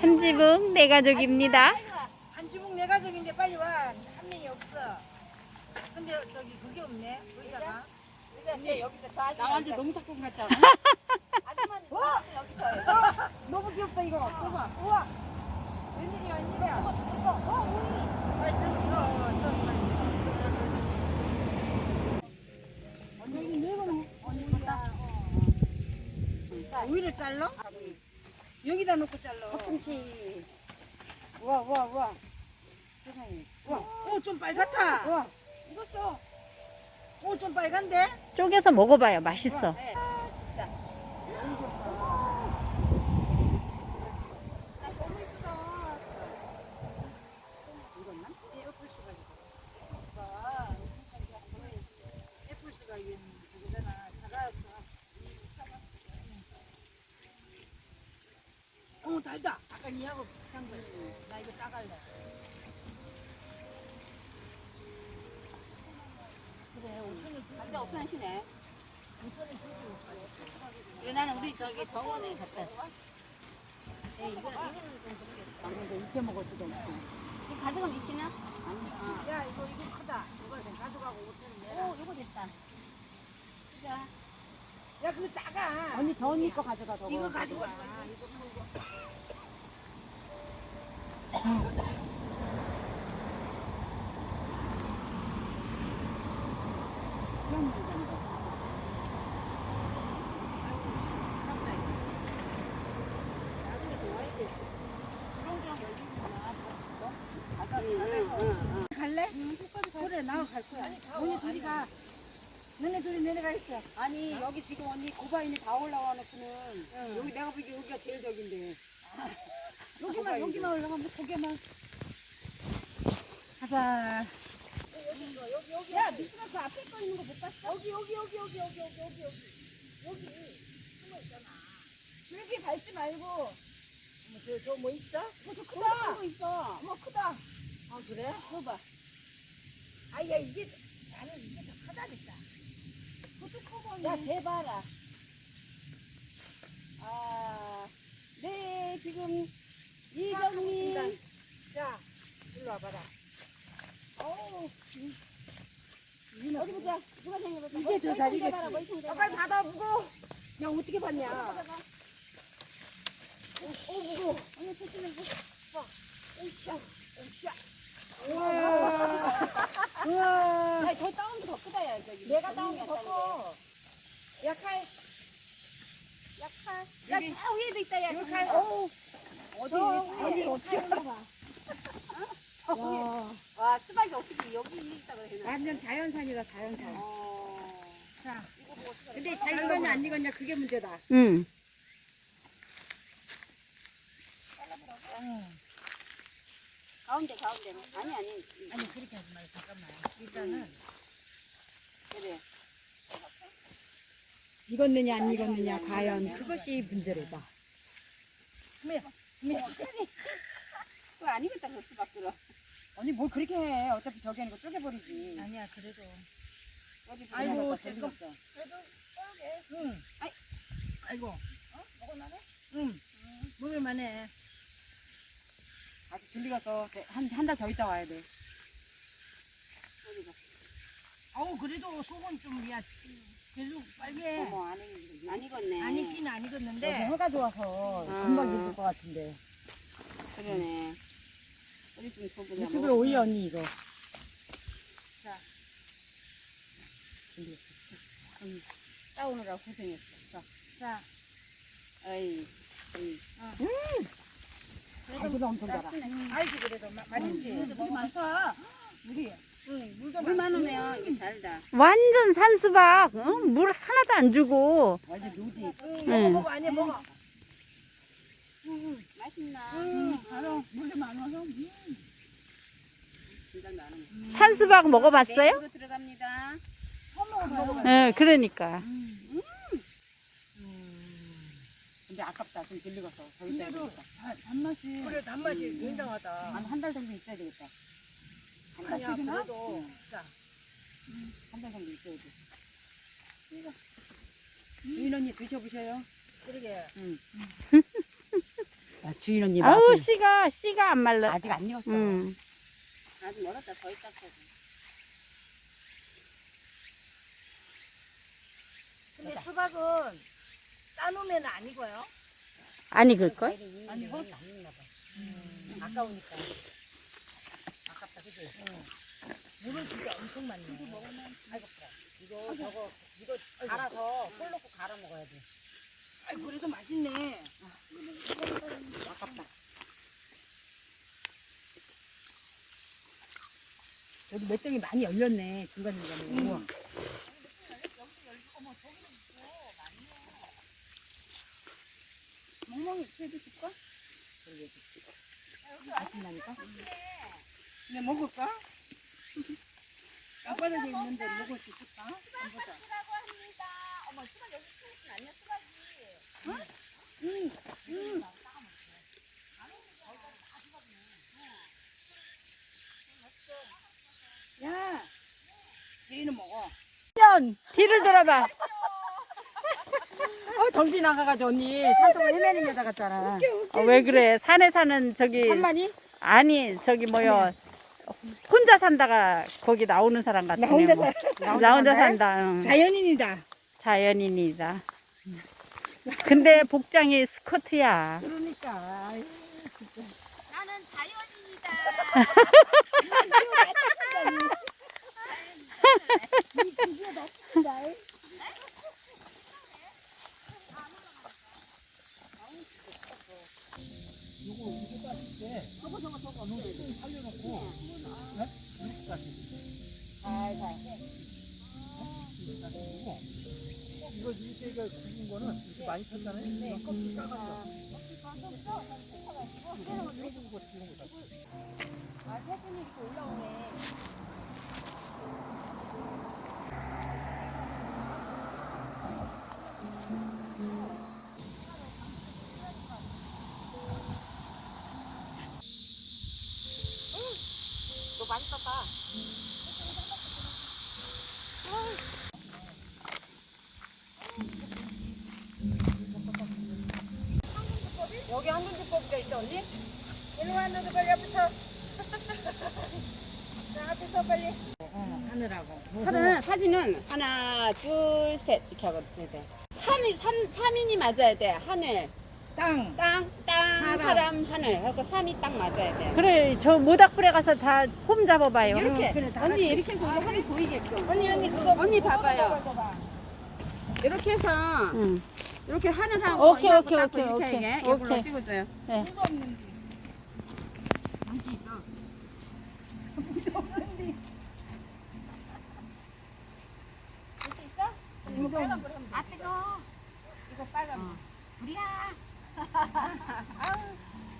한 지붕 내 가족입니다. 한주봉 내 가족인데 빨리 와. 한 명이 없어. 근데 저기 그게 없네. 의자가. 이제 여기서 저 아줌마 나한테 농사꾼 같잖아. 아줌마는 여기서 너무 귀엽다 이거. 봐봐. 우와. 웬일이야 웬일이야. 여기. 오이를 잘라? 여기다 놓고 잘라. 콩치 우와 우와 우와 세상에 우와 오, 좀 빨갛다. 우와 이것도 오, 좀 빨간데? 쪼개서 먹어봐요. 맛있어. 네. 애플수가 이거. 애플수가 이게 그거잖아. 사과수. 어, 달다. 아까 니하고 비슷한 거지. 나 이거 따갈래. 그래, 5천원 완전 없편하시네 이거 나는 우리 저기 정원에 갖다 줘 네, 이거 이거는 좀 모르겠어 익혀 먹었지도 않고. 이거 가져가면 있기나? 야, 이거, 이거 크다. 이거 좀 가져가고 5천원 내라. 오 이거 됐다 자 야, 그거 작아. 언니 저 언니 거 가져가 저거 이거 가져가. 이거. 갈래? 그래, 나도 갈 거야. 너네 둘이 가. 너네 둘이 내려가 있어. 아니 여기 지금 언니 고바인이 다 올라와 놓고는 여기 내가 보기 여기가 제일 적인데 여기만, 여기만 올라가면 고개만. 가자. 야 미스가 그 앞에 거 있는 거 못 봤어? 여기, 여기, 여기, 여기, 여기, 여기, 여기, 여기. 여기 숨어 있잖아. 줄기 밟지 말고 어머, 저, 저 뭐 있어? 저저 크다 거 있어 어머, 크다. 아, 그래? 봐봐 아, 야, 이게, 나는 이게 더 크다니까. 그것도 커 보이네 야 대봐라 아 네 지금 이정민 자, 일로 와봐라. 어우 어디 보자 누가 생각해봐 이게 더 자리겠지. 아, 빨리 받아, 무거워. 야, 어떻게 받냐. 오 무거워 언니 조심해 오샤, 오샤. 우와. 우와. 야저 다운 더 크다 야 저기 내가 게더 커. 야, 칼. 야, 칼. 야저 위에도 있다 야 이거 칼. 어 어디, 저 어디, 어떻게. 와. 와 수박이 어떻게 여기 있다 그래 완전 자연산이다, 자연산. 어 자, 이거 뭐 근데 잘 익었냐, 안 익었냐, 그게 문제다. 응. 가운데 가운데는 아니 아니 아니, 그렇게 하지 말고, 잠깐만. 일단은. 그래 익었느냐, 안 익었느냐, 과연. 그것이 문제로다. 그거 안 익었다 그 수박 들어 언니 뭘 그렇게 해. 어차피 저기 하는 거 쪼개버리지. 아니야 그래도 어디 아이고, 들어가서 잠깐. 들렸어. 응. 아이. 아이고. 어? 먹을만해? 응. 먹을만해. 아직 들리 가서 한한 달 더 있다 와야 돼. 어디가? 아우, 그래도 속은 좀, 야, 계속 빨개. 어머 안 익었네 안 안 익긴 안 익었는데. 여기 해가 좋아서 아. 금방 익을 것 같은데. 그러네 좀 줘보자 유튜브에 뭐. 올려 언니 이거. 싸우느라 고생했어 자, 자, 어이 어이 알기도 엄청 달아. 알지, 그래도. 마- 맛있지? 물 많다 물이. 응, 물도 물 많고. 많으면 이게 달다 완전 산수박. 응? 물 하나도 안 주고. 완전 누지. 응, 응. 먹어, 먹어, 아니, 먹어. 맛있나 응, 바로 물도 많아서. 산수박 먹어봤어요? 네, 들어갑니다. 응, 그러니까. 근데 아깝다. 좀 들리 가서 더 있어야 근데도 되겠다. 단- 단맛이. 그래, 단맛이 굉장하다. 한 한 달 정도 있어야 되겠다. 아니야, 그래도. 자, 한달 정도 있어야 돼. 주인 언니 드셔보셔요. 그러게. 응. 주인 언니 아우. 씨가 씨가 안 말라. 아직 안 익었어. 음. 아직 멀었다 더 있다 거든. 근데 수박은 따놓으면 안 익어요? 안 익을 걸? 아니 이거 음. 아까우니까. 그지? 물은 진짜 엄청 많네. 아이고 그래. 이거 저거 이거 갈아서 꿀 넣고 갈아 먹어야 돼. 아이 그래도 맛있네. 아깝다. 여기 맷덩이 많이 열렸네 중간 중간에. 우와. 멍멍이 채도 줄까? 맛있나니까? 그냥 먹을까? 땅바닥에 있는데 먹을 수 있을까? 한번 보자. 야, 제이는 먹어. 뒤를 돌아봐. 어 정신 나가가지고 언니 산속을 헤매는 여자 같잖아. 어, 왜 그래? 산에 사는 저기 산만이? 아니 저기 뭐요? 혼자 산다가 거기 나오는 사람 같네. 나 혼자 뭐. 살나 혼자 산다. 응. 자연인이다. 자연인이다. 근데 복장이 스커트야. 그러니까. 나는 자연인이다. 이거 이렇게 굵은 거는 이렇게 많이 폈잖아요. 이건 껍질 까가지고. 아 사진이 이렇게 올라오네. 여기 한군주법이가 있어 언니? 일로 와, 너도 빨리 앞에서. 자, 앞에서 빨리. 어, 하느라고. 하는 사진은 하나 둘 셋 이렇게 하고 해야 돼. 3인 3 3인이 맞아야 돼. 하늘 땅. 땅, 땅, 사람. 사람, 하늘. 하고 3이 딱 맞아야 돼. 그래 저 모닥불에 가서 다폼 잡아봐요. 이렇게 그래, 다 언니 같이. 이렇게 해서 우리 하늘 보이게끔. 언니, 언니, 그거. 언니 봐봐요. 이렇게 해서 응. 이렇게 하늘하고 오케이, 이하고 오케이, 딱 오케이, 이렇게 오케이. 이게 옆으로 오케이. 찍어줘요. 이거 없는데. 아 뜨거. 이거 빨간. 불이야.